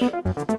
you